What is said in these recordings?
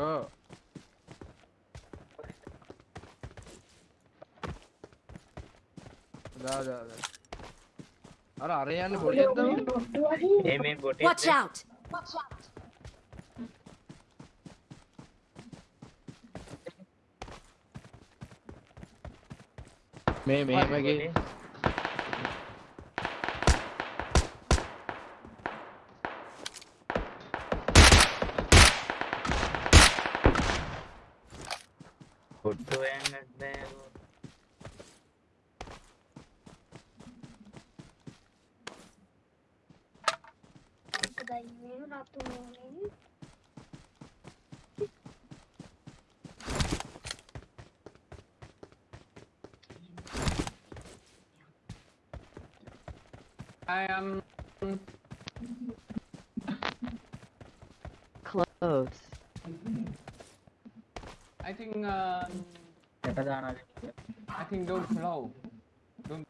bro. දා දා දා. අර අර යන්නේ බොටියෙක්ද? ඒ මේ බොටියෙක්. Watch out. Watch out. මේ මෙහෙම ගිහින් I am close. I think uh I think don't close. Don't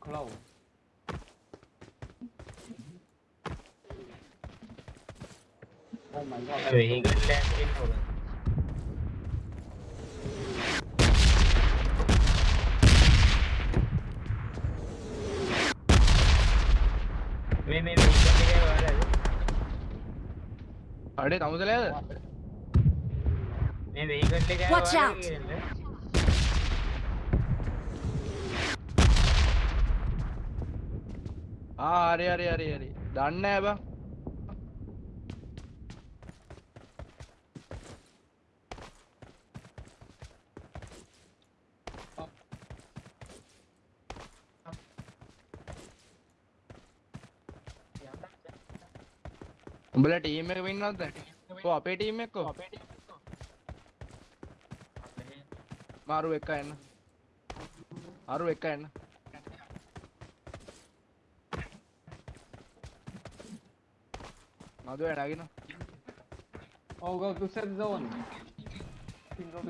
close. Oh my god. Sure, he got left in අඩේ තමුදලයද මේ වෙහිකල් එකේ Watch out. ආ හරි හරි හරි හරි. දන්නේ නැහැ බං උඹලා ටීම් එක වෙන්නවද දැන් කො අපේ ටීම් එක කො මාරු එක එන්න. අරු එක එන්න. මදුවේ නගින Oh, go to set zone. I think go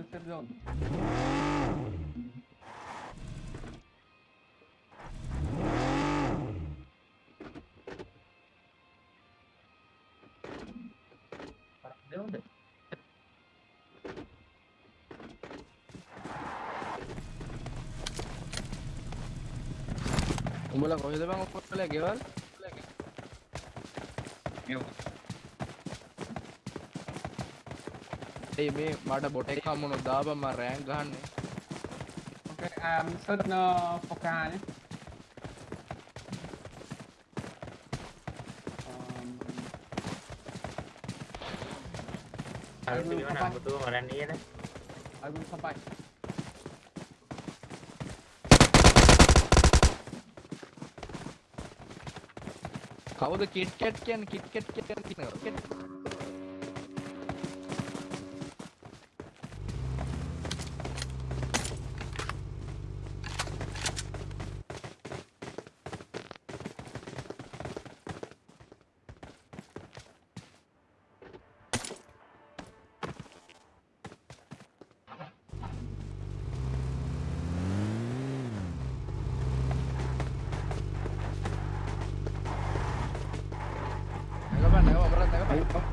zone. දෙවුන්ද උඹලා කොහෙද බං ඔක්කොලා ගෙවල් ඒ මේ මට බොට එක හම්බුනොත් දාපන් මම රෑන්ක් ගහන්නේ Okay, um, set uh, for අර පිළිවෙල අමුතුව මරන්න I will survive. කවුද කිට් කැට් කියන්නේ කිට් කැට් කියන්නේ අපරත් නැගපන්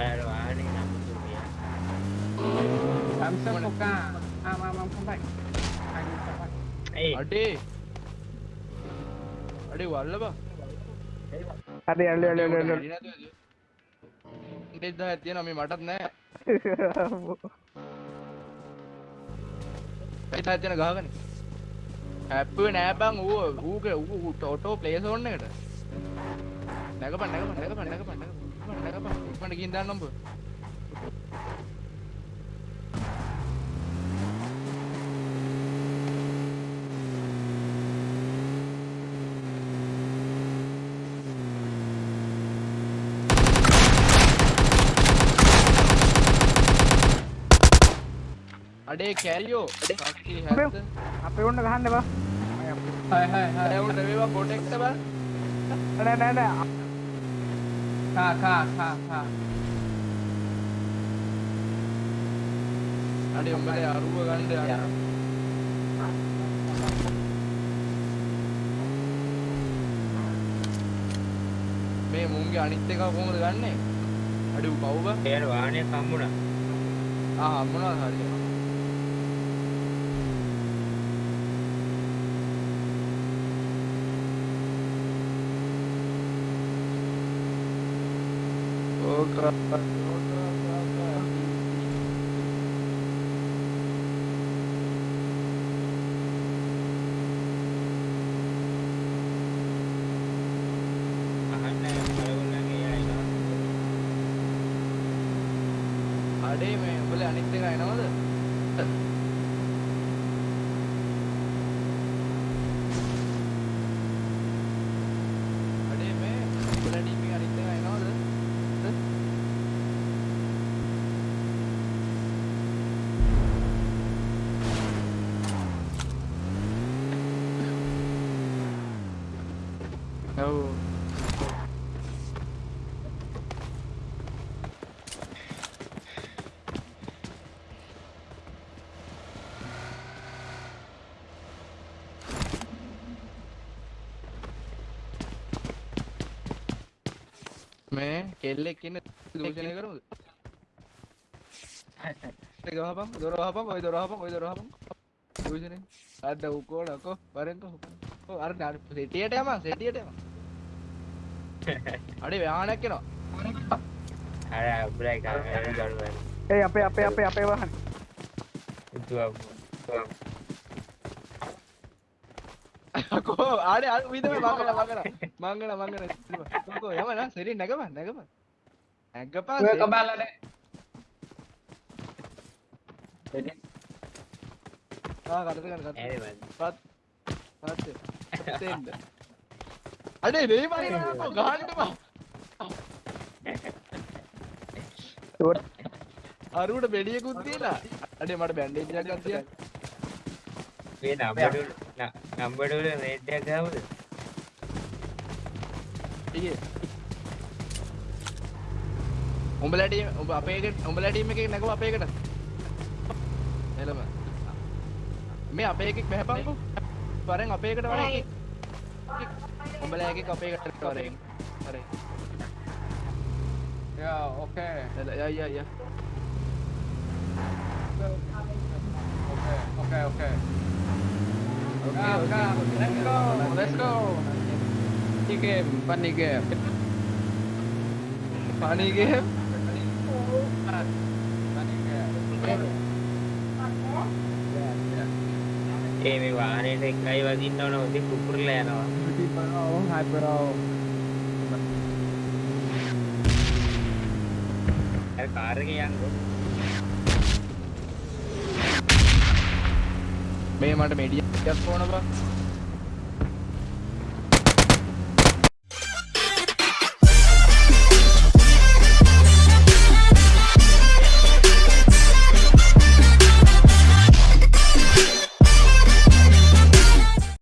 අර වාහනේ නම් දුවිය I'm for car. I'm, I'm, I'm come back. I will survive. ඒ අඩේ අඩේ වල්ල බං හරි අල්ලි අල්ලි අල්ලි අල්ලි ඉන්ටෙස් දහයක් තියෙනවා මේ මටත් නෑ ඒ තාත් යන ගහගනේ හැප්පුවේ නෑ බං ඌ ඌගේ ඌ ඔටෝ ප්ලේ සෝන් එකට නැගපන් නැගපන් නැගපන් නැගපන් නැගපන් නැගපන් ඉක්මනට ගිහින් දාන්න උඹ අඩේ කැරියෝ සක්ති හැත්ත අපේ උන්න ගහන්න බා Hey, hey, hey. ඇවුන්ට වේවා පොටෙක්ට බං නෑ නෑ නෑ Car, car, car, car. අඩේ උඹලේ අරුව ගන්න යන්න මේ මුන්ගේ අනිත් එක කොහොමද ගන්නෙ? අඩේ ඌ පව් බං එයාට වාහනයක් හම්බුණා. ආ මොනවද හරි ඕක අහන්න. ඔයගොල්ලන්ගේ අයිනවා අඩේ මේ උඹලා අනිත් එක එනවද? Oh. मैं केले किन दूसरे करूँ देखो हापम दोरो हापम ओए दोरो हापम ओए दोरो हापम दूसरे अरे कोड़ा को बरें तो अरे ना सेटिया टेमा सेटिया टेमा අඩේ වාහනයක් එනවා. අර බ්‍රේක් අර ගඩුව ඒ අපේ අපේ අපේ අපේ වාහන. අකෝ ආඩේ අර විදම මංගල මංගල. මංගල මංගල. කො යම නා සෙරි නැගම නැගම නැගපා ඔය කබාලනේ. ආ කටට ගන්න කටට ඇරි පත් පත් තෙන්ද අඩේ දෙයි මරිනවා ගහන්න බා අරුවට බෙඩියකුත් දීලා අඩේ මට බැන්ඩේජ් එකක් තියන්න මේ නම්බඩු නම්බඩුවල රේට්ටයක් ගාවද ඊයේ උඹලා ටීම් උඹ අපේ එකට උඹලා ටීම් එකේ නැගව අපේ එකට එළම මේ අපේ එකෙක් බහැපන්කෝ වරෙන් අපේ එකට වරෙන් Kembali lagi kopi ke recording. Sorry. Ya, oke. Okay. Ya, ya, ya. Oke, oke, oke. Oke, nah, oke. Nah, let's go. Let's go. Ini game, funny game. Funny game. Nah, funny game. ඒ මේ වාහනයට එකයි වදින්න ඕන හොඳ කුකුරලා යනවා Pretty bro, hi bro. අර car එකේ යන්නකො මේ මට මෙඩියක් ඕන බා